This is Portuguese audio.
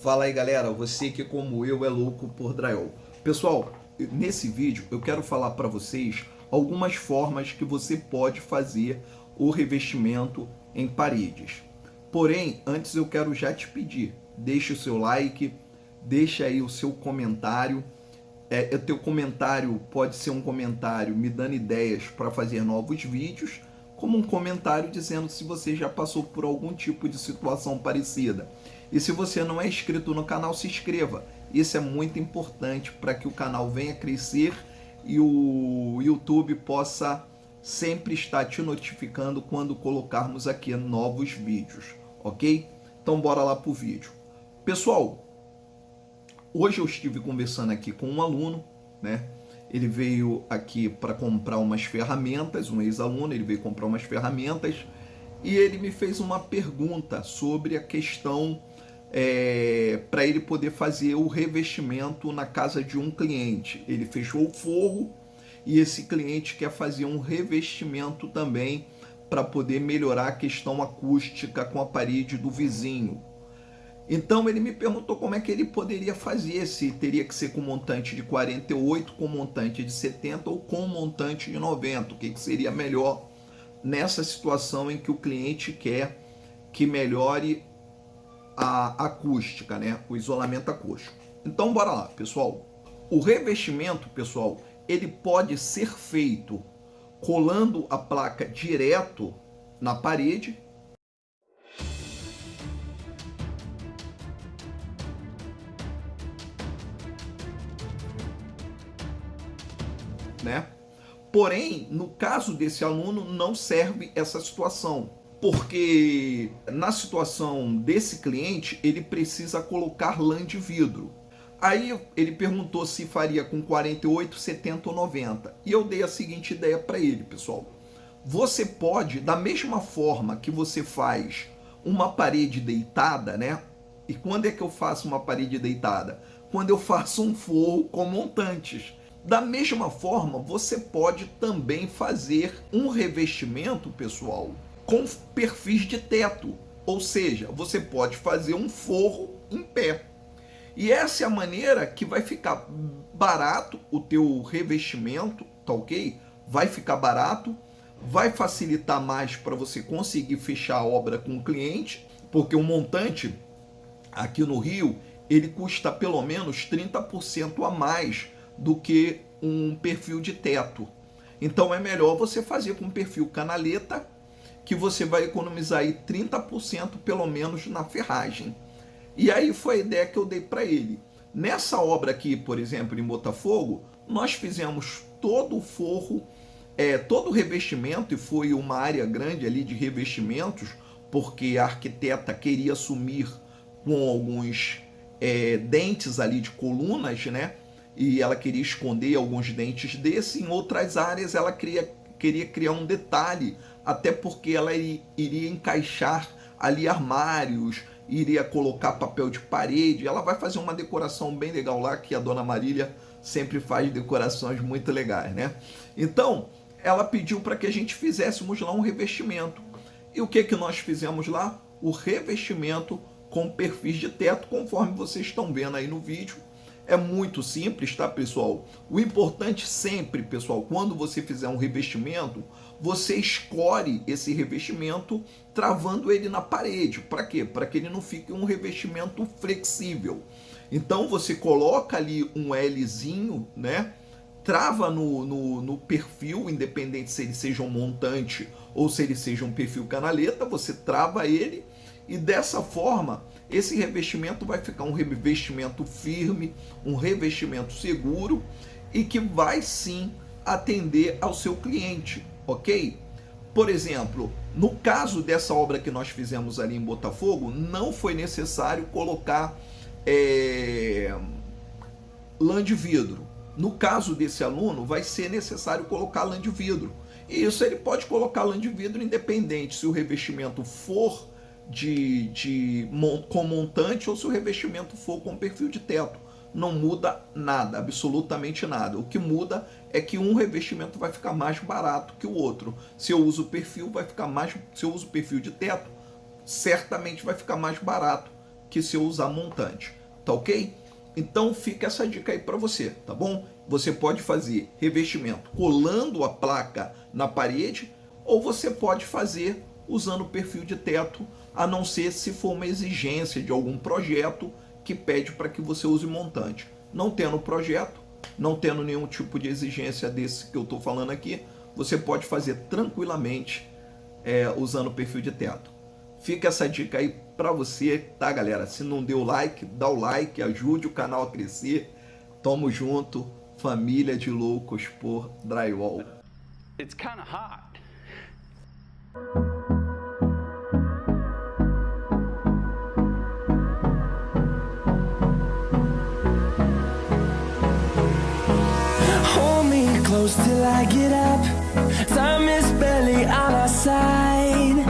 Fala aí galera, você que como eu é louco por drywall. Pessoal, nesse vídeo eu quero falar para vocês algumas formas que você pode fazer o revestimento em paredes. Porém, antes eu quero já te pedir, deixe o seu like, deixa aí o seu comentário. É, o teu comentário pode ser um comentário me dando ideias para fazer novos vídeos, como um comentário dizendo se você já passou por algum tipo de situação parecida. E se você não é inscrito no canal, se inscreva. Isso é muito importante para que o canal venha crescer e o YouTube possa sempre estar te notificando quando colocarmos aqui novos vídeos, ok? Então bora lá para o vídeo. Pessoal, hoje eu estive conversando aqui com um aluno, né? Ele veio aqui para comprar umas ferramentas, um ex-aluno, ele veio comprar umas ferramentas e ele me fez uma pergunta sobre a questão é, para ele poder fazer o revestimento na casa de um cliente. Ele fechou o forro e esse cliente quer fazer um revestimento também para poder melhorar a questão acústica com a parede do vizinho. Então ele me perguntou como é que ele poderia fazer, se teria que ser com montante de 48, com montante de 70 ou com montante de 90, o que, que seria melhor nessa situação em que o cliente quer que melhore a acústica, né? o isolamento acústico. Então bora lá, pessoal. O revestimento, pessoal, ele pode ser feito colando a placa direto na parede né? Porém, no caso desse aluno, não serve essa situação, porque na situação desse cliente, ele precisa colocar lã de vidro. Aí ele perguntou se faria com 48, 70 ou 90. E eu dei a seguinte ideia para ele, pessoal. Você pode, da mesma forma que você faz uma parede deitada, né? E quando é que eu faço uma parede deitada? Quando eu faço um forro com montantes. Da mesma forma, você pode também fazer um revestimento, pessoal, com perfis de teto. Ou seja, você pode fazer um forro em pé. E essa é a maneira que vai ficar barato o teu revestimento, tá ok? Vai ficar barato, vai facilitar mais para você conseguir fechar a obra com o cliente, porque o montante aqui no Rio, ele custa pelo menos 30% a mais do que um perfil de teto. Então é melhor você fazer com perfil canaleta, que você vai economizar aí 30% pelo menos na ferragem. E aí foi a ideia que eu dei para ele. Nessa obra aqui, por exemplo, em Botafogo, nós fizemos todo o forro, é, todo o revestimento, e foi uma área grande ali de revestimentos, porque a arquiteta queria assumir com alguns é, dentes ali de colunas, né? E ela queria esconder alguns dentes desse, em outras áreas ela queria, queria criar um detalhe, até porque ela iria encaixar ali armários, iria colocar papel de parede, ela vai fazer uma decoração bem legal lá, que a Dona Marília sempre faz decorações muito legais, né? Então, ela pediu para que a gente fizéssemos lá um revestimento. E o que, que nós fizemos lá? O revestimento com perfis de teto, conforme vocês estão vendo aí no vídeo. É muito simples, tá, pessoal? O importante sempre, pessoal, quando você fizer um revestimento, você escore esse revestimento travando ele na parede. Para quê? Para que ele não fique um revestimento flexível. Então você coloca ali um Lzinho, né? Trava no, no, no perfil, independente se ele seja um montante ou se ele seja um perfil canaleta, você trava ele e dessa forma esse revestimento vai ficar um revestimento firme, um revestimento seguro e que vai sim atender ao seu cliente, ok? Por exemplo, no caso dessa obra que nós fizemos ali em Botafogo, não foi necessário colocar é, lã de vidro. No caso desse aluno, vai ser necessário colocar lã de vidro. E isso ele pode colocar lã de vidro independente se o revestimento for de, de, com montante ou se o revestimento for com perfil de teto. Não muda nada, absolutamente nada. O que muda é que um revestimento vai ficar mais barato que o outro. Se eu uso perfil, vai ficar mais. Se eu uso perfil de teto, certamente vai ficar mais barato que se eu usar montante, tá ok? Então fica essa dica aí para você, tá bom? Você pode fazer revestimento colando a placa na parede ou você pode fazer usando perfil de teto, a não ser se for uma exigência de algum projeto que pede para que você use montante. Não tendo projeto, não tendo nenhum tipo de exigência desse que eu estou falando aqui, você pode fazer tranquilamente é, usando perfil de teto. Fica essa dica aí para você, tá galera? Se não deu like, dá o like, ajude o canal a crescer. Tamo junto, família de loucos por drywall. It's. Close till I get up. Time is barely on our side